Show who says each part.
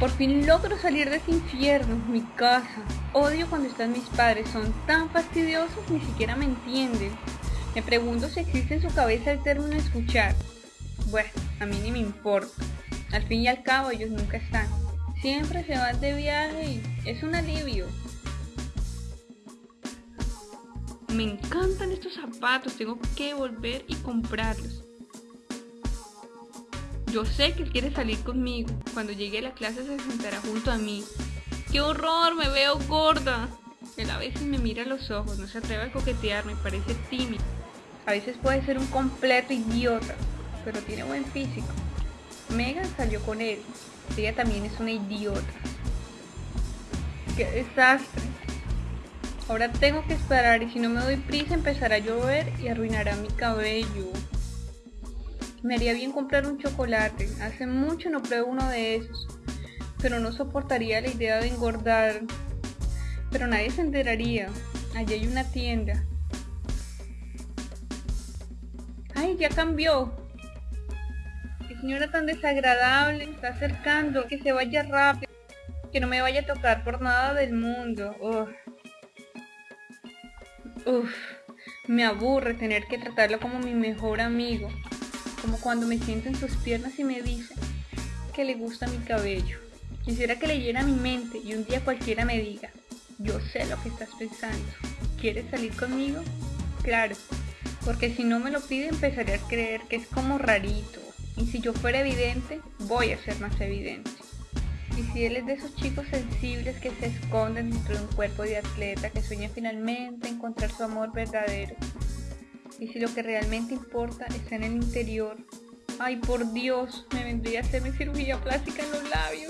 Speaker 1: Por fin logro salir de este infierno, mi casa. Odio cuando están mis padres, son tan fastidiosos, ni siquiera me entienden. Me pregunto si existe en su cabeza el término escuchar. Bueno, a mí ni me importa. Al fin y al cabo ellos nunca están. Siempre se van de viaje y es un alivio. Me encantan estos zapatos, tengo que volver y comprarlos. Yo sé que él quiere salir conmigo. Cuando llegue a la clase se sentará junto a mí. ¡Qué horror! Me veo gorda. Él a veces me mira a los ojos, no se atreve a coquetear, me parece tímido. A veces puede ser un completo idiota, pero tiene buen físico. Megan salió con él. Ella también es una idiota. ¡Qué desastre! Ahora tengo que esperar y si no me doy prisa empezará a llover y arruinará mi cabello. Me haría bien comprar un chocolate. Hace mucho no pruebo uno de esos. Pero no soportaría la idea de engordar. Pero nadie se enteraría. Allí hay una tienda. ¡Ay, ya cambió! ¡Qué señora tan desagradable! está acercando. Que se vaya rápido. Que no me vaya a tocar por nada del mundo. Uf. Me aburre tener que tratarlo como mi mejor amigo como cuando me siento en sus piernas y me dice que le gusta mi cabello. Quisiera que leyera mi mente y un día cualquiera me diga, yo sé lo que estás pensando. ¿Quieres salir conmigo? Claro, porque si no me lo pide empezaré a creer que es como rarito. Y si yo fuera evidente, voy a ser más evidente. Y si él es de esos chicos sensibles que se esconden dentro de un cuerpo de atleta que sueña finalmente encontrar su amor verdadero, y si lo que realmente importa está en el interior. Ay, por Dios, me vendría a hacerme cirugía plástica en los labios.